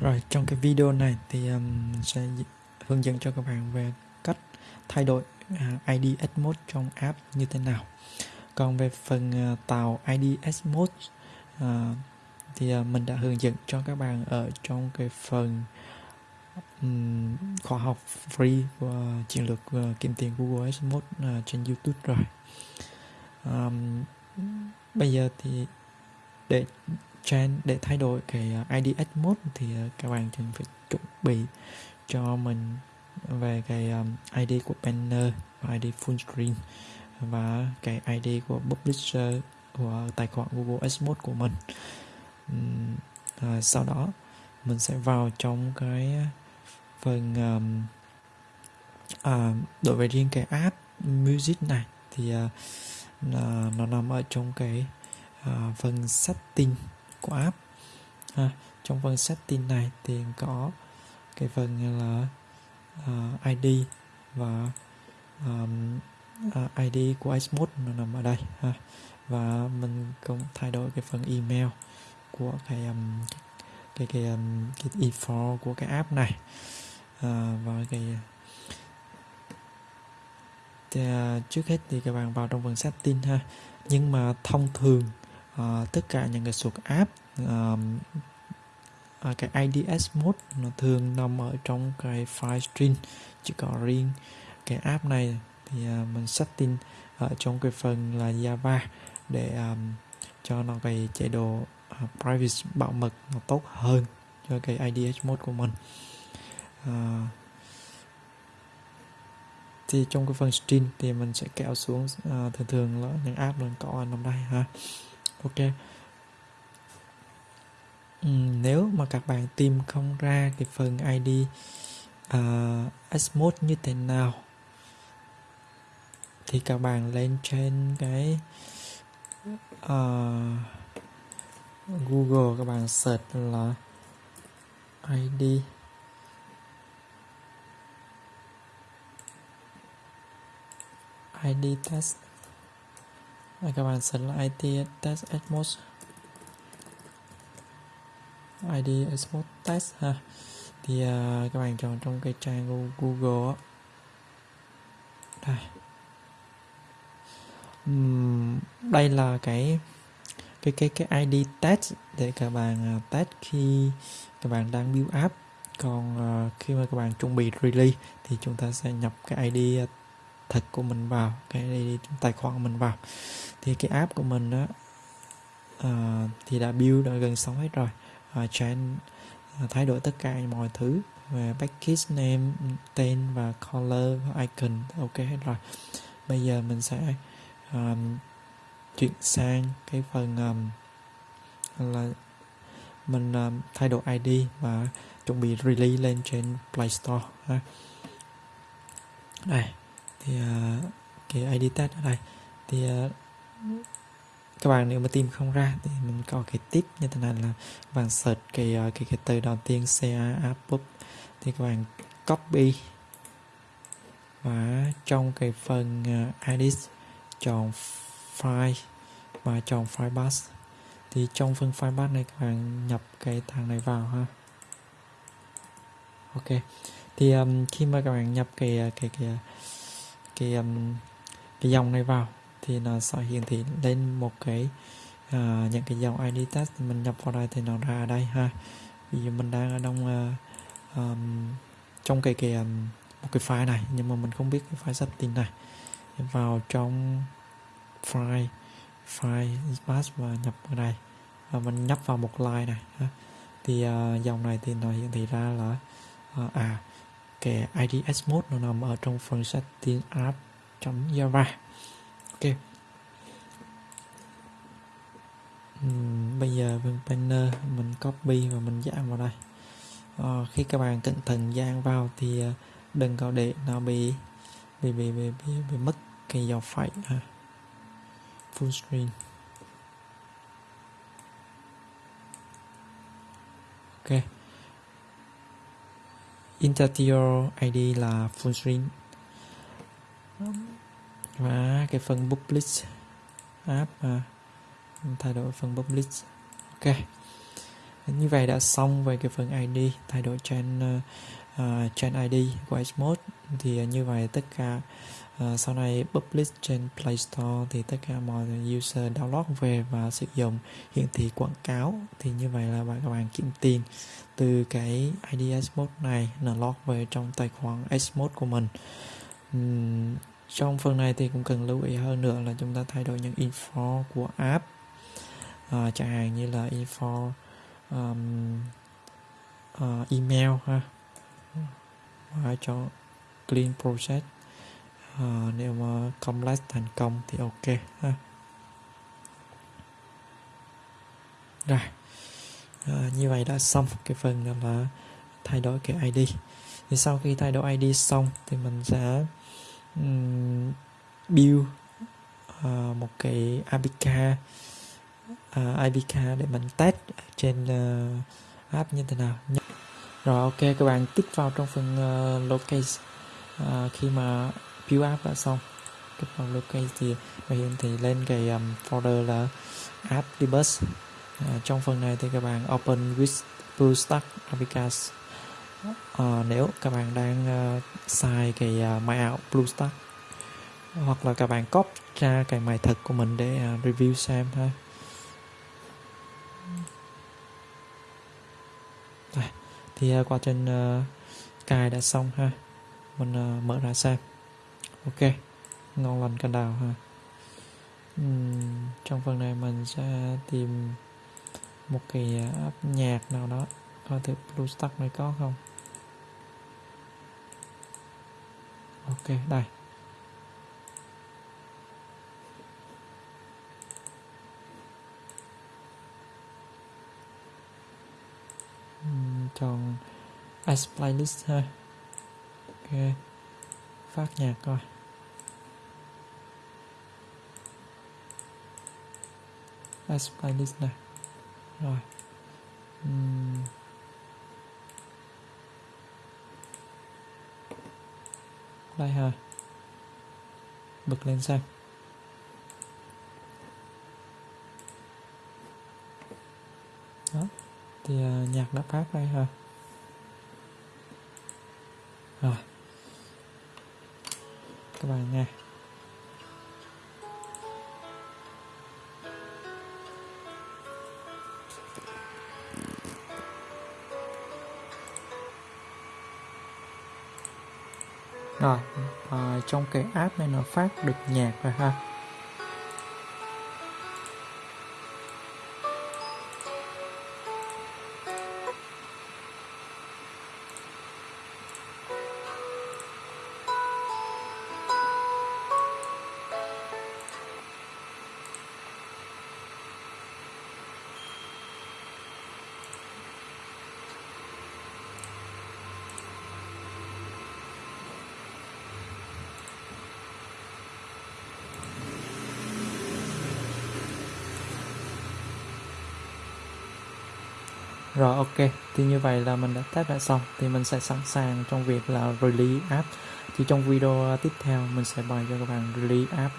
Rồi trong cái video này thì um, sẽ hướng dẫn cho các bạn về cách thay đổi à, uh, ID Mode trong app như thế nào. Còn về phần uh, tạo ID Mode uh, thì uh, mình đã hướng dẫn cho các bạn ở trong cái phần um, khóa học free của chiến lược uh, kiếm tiền Google Mode uh, trên YouTube rồi. Um, bây giờ thì để trend để thay đổi cái ờ, à, mode thì ờ, các bạn cần phải chuẩn bị cho mình về cái ờ, ID của banner và ID full screen và cái ID của publisher của tài khoản Google Ads Mode của mình. À, sau đó mình sẽ vào trong cái phần um, à, đối với riêng cái app music này thì uh, nó nằm ở trong cái uh, phần setting của app ha. trong phần setting này thì có cái phần là à, uh, ID và um, uh, à, ID của Xmode nó nằm ở đây ha. Và mình cũng thay đổi cái phần email của cái um, cái cái um, cái e của cái app này. À, và cái thì, uh, trước hết thì các bạn vào trong phần setting ha. Nhưng mà thông thường uh, tất cả những cái suất app um, uh, ờ, cái IDS mode nó thường nằm ở trong cái file string chỉ có riêng cái app này. Thì uh, mình setting ở trong cái phần là Java để um, cho nó cái chế độ uh, privacy bảo mật nó tốt hơn cho cái IDS mode của mình. Uh, thì trong cái phần string thì mình sẽ kéo xuống uh, thường thường là những app mình có nằm đây ha ok. Ừ, nếu mà các bạn tìm không ra cái phần ID uh, ờ, Xmode như thế nào thì các bạn lên trên cái uh, Google các bạn search là ID ID test các bạn search là ID test Atmos. ID Atmos test ha. Thì uh, các bạn chọn trong cái trang Google đây. Uhm, đây là cái cái cái cái ID test để các bạn uh, test khi các bạn đang build app. Còn uh, khi mà các bạn chuẩn bị release thì chúng ta sẽ nhập cái ID thật của mình vào cái tài khoản của mình vào. Thì cái app của mình đó uh, ờ, thì đã build đã gần xong hết rồi. Uh, change uh, thay đổi tất cả mọi thứ về package name tên và color và icon ok hết rồi. Bây giờ mình sẽ um, chuyển sang cái phần um, là mình um, thay đổi ID và chuẩn bị release lên trên Play Store ha. đây thì uh, cái ID test ở đây. Thì uh, các bạn nếu mà tìm không ra thì mình có cái tip như thế này là các bạn search cái uh, cái cái từ đầu tiên ca app thì các bạn copy. Và trong cái phần uh, edit chọn file và chọn file bus thì trong phần file bus này các bạn nhập cái thằng này vào ha. Ok. Thì um, khi mà các bạn nhập cái cái cái cái um, cái dòng này vào thì nó sẽ hiển thị lên một cái uh, những cái dòng ID test mình nhập vào đây thì nó ra ở đây ha. Ví dụ mình đang ở trong uh, um, trong cái cái um, một cái file này nhưng mà mình không biết cái file setting này. Vào trong file file pass và nhập vào đây. Và mình nhấp vào một line này ha. thì uh, dòng này thì nó hiển thị ra là uh, à cái IDS mode nó nằm ở trong phần setting app.java ok. Uhm, bây giờ bên banner mình copy và mình dán vào đây. À, khi các bạn cẩn thận dán vào thì ờ, đừng có để nó bị bị bị bị, bị, bị mất cái dòng phẩy à. full screen. Ok interior ID là full screen. Và cái phần publish app à, thay đổi phần publish ok. Như vậy đã xong về cái phần ID thay đổi trên ờ, Ờ, uh, trên ID của Xmode thì như vậy tất cả uh, sau này publish trên Play Store thì tất cả mọi user download về và sử dụng. Hiển thị quảng cáo thì như vậy là bạn các bạn kiếm tiền từ cái ID Xmode này là log về trong tài khoản Xmode của mình. Uhm, trong phần này thì cũng cần lưu ý hơn nữa là chúng ta thay đổi những info của app. Uh, chẳng hạn như là info um, uh, email ha và cho clean project à, ờ, nếu mà complex thành công thì ok ha. Rồi. À, như vậy đã xong cái phần đó là thay đổi cái ID thì sau khi thay đổi ID xong thì mình sẽ um, build uh, một cái APK uh, APK để mình test trên uh, app như thế nào rồi ok các bạn tích vào trong phần ờ, uh, locate uh, ờ, khi mà build app đã xong kích vào locate thì hiện thì lên cái um, folder là app debus uh, ờ, trong phần này thì các bạn open with BlueStack APKs uh, nếu các bạn đang uh, xài cái uh, ảo BlueStack hoặc là các bạn copy ra cái máy thật của mình để uh, review xem thôi Đây, thì uh, trên uh, cài đã xong ha. Mình uh, mở ra xem. Ok ngon lành cành đào ha. Uhm, trong phần này mình sẽ tìm một cái à, app nhạc nào đó. Coi thử BlueStack này có không? Ok đây. Chọn As Playlist ha ok phát nhạc coi. As Playlist này. Rồi. Uhm. đây ha. Bật lên xem. Đó thì uh, nhạc đã phát đây ha? Rồi. Các bạn nghe rồi à, trong cái app này nó phát được nhạc rồi ha. Rồi ok, thì như vậy là mình đã test đã xong. Thì mình sẽ sẵn sàng trong việc là release app. Thì trong video tiếp theo mình sẽ bày cho các bạn release app.